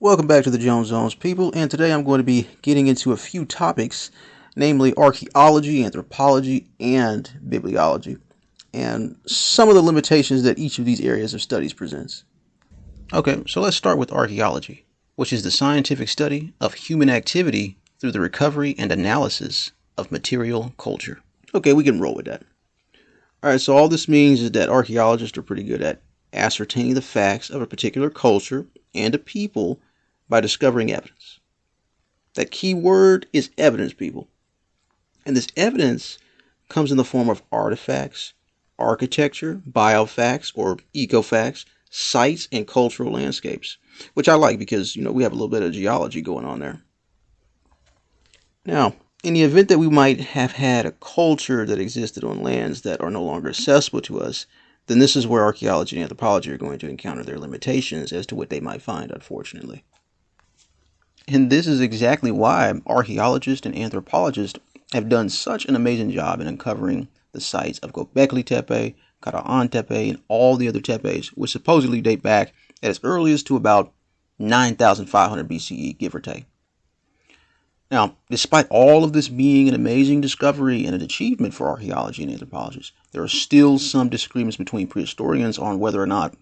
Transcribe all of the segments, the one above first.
Welcome back to the Jones Zones, people, and today I'm going to be getting into a few topics, namely archaeology, anthropology, and bibliology, and some of the limitations that each of these areas of studies presents. Okay, so let's start with archaeology, which is the scientific study of human activity through the recovery and analysis of material culture. Okay, we can roll with that. All right, so all this means is that archaeologists are pretty good at ascertaining the facts of a particular culture and a people by discovering evidence. That key word is evidence, people. And this evidence comes in the form of artifacts, architecture, biofacts or ecofacts, sites, and cultural landscapes, which I like because, you know, we have a little bit of geology going on there. Now, in the event that we might have had a culture that existed on lands that are no longer accessible to us, then this is where archaeology and anthropology are going to encounter their limitations as to what they might find, unfortunately. And this is exactly why archaeologists and anthropologists have done such an amazing job in uncovering the sites of Göbekli Tepe, Karahan Tepe, and all the other tepes, which supposedly date back as early as to about 9,500 BCE, give or take. Now, despite all of this being an amazing discovery and an achievement for archaeology and anthropologists, there are still some disagreements between prehistorians on whether or not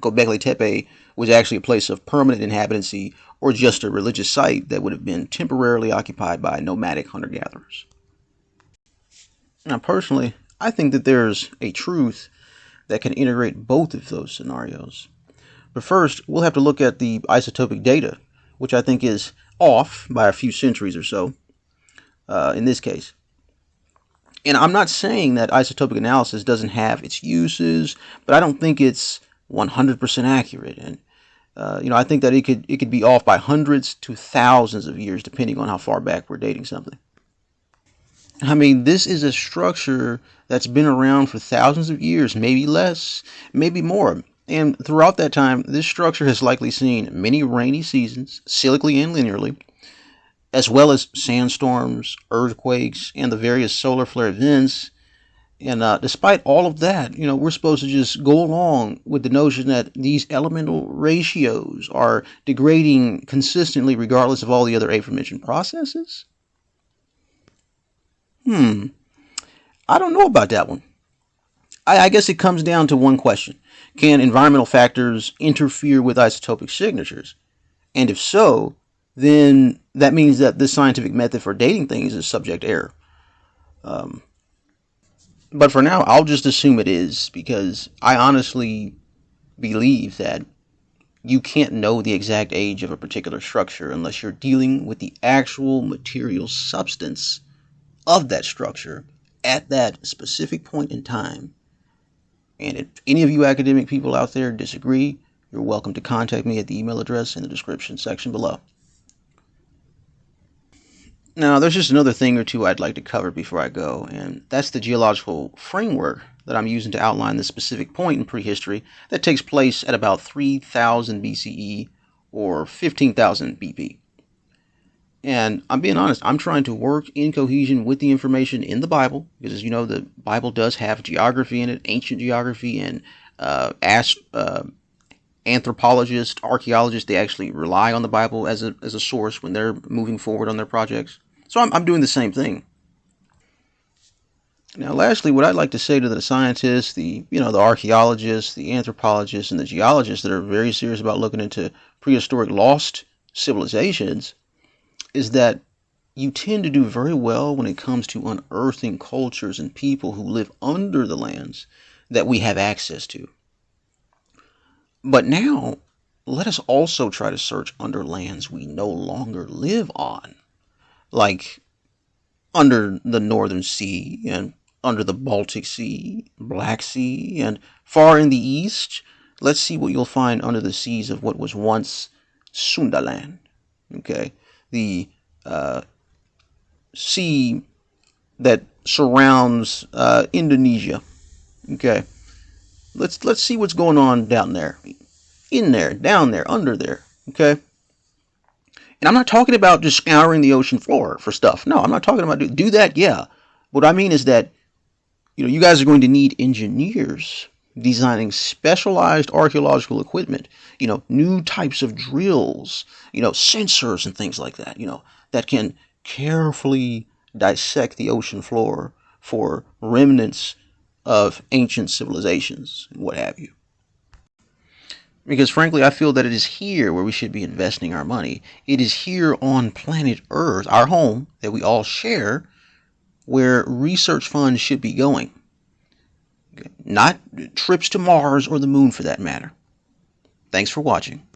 Göbekli Tepe was actually a place of permanent inhabitancy or just a religious site that would have been temporarily occupied by nomadic hunter gatherers. Now, personally, I think that there's a truth that can integrate both of those scenarios. But first, we'll have to look at the isotopic data, which I think is off by a few centuries or so uh, in this case. And I'm not saying that isotopic analysis doesn't have its uses, but I don't think it's 100% accurate. And uh, you know, I think that it could it could be off by hundreds to thousands of years, depending on how far back we're dating something. I mean, this is a structure that's been around for thousands of years, maybe less, maybe more. And throughout that time, this structure has likely seen many rainy seasons, cyclically and linearly, as well as sandstorms, earthquakes, and the various solar flare events and uh, despite all of that, you know, we're supposed to just go along with the notion that these elemental ratios are degrading consistently regardless of all the other aforementioned processes? Hmm. I don't know about that one. I, I guess it comes down to one question. Can environmental factors interfere with isotopic signatures? And if so, then that means that this scientific method for dating things is subject error. Um, but for now, I'll just assume it is because I honestly believe that you can't know the exact age of a particular structure unless you're dealing with the actual material substance of that structure at that specific point in time. And if any of you academic people out there disagree, you're welcome to contact me at the email address in the description section below. Now, there's just another thing or two I'd like to cover before I go, and that's the geological framework that I'm using to outline the specific point in prehistory that takes place at about 3000 BCE or 15,000 BP. And I'm being honest, I'm trying to work in cohesion with the information in the Bible, because as you know, the Bible does have geography in it, ancient geography, and uh, as, uh, anthropologists, archaeologists, they actually rely on the Bible as a, as a source when they're moving forward on their projects. So I'm, I'm doing the same thing. Now, lastly, what I'd like to say to the scientists, the you know the archaeologists, the anthropologists, and the geologists that are very serious about looking into prehistoric lost civilizations, is that you tend to do very well when it comes to unearthing cultures and people who live under the lands that we have access to. But now, let us also try to search under lands we no longer live on like under the Northern Sea and under the Baltic Sea, Black Sea, and far in the east, let's see what you'll find under the seas of what was once Sundaland. Okay, the uh, sea that surrounds uh, Indonesia. Okay, let's let's see what's going on down there, in there, down there, under there. Okay. And I'm not talking about just scouring the ocean floor for stuff. No, I'm not talking about do, do that. Yeah. What I mean is that, you know, you guys are going to need engineers designing specialized archaeological equipment, you know, new types of drills, you know, sensors and things like that, you know, that can carefully dissect the ocean floor for remnants of ancient civilizations and what have you. Because frankly, I feel that it is here where we should be investing our money. It is here on planet Earth, our home that we all share, where research funds should be going. Not trips to Mars or the moon for that matter. Thanks for watching.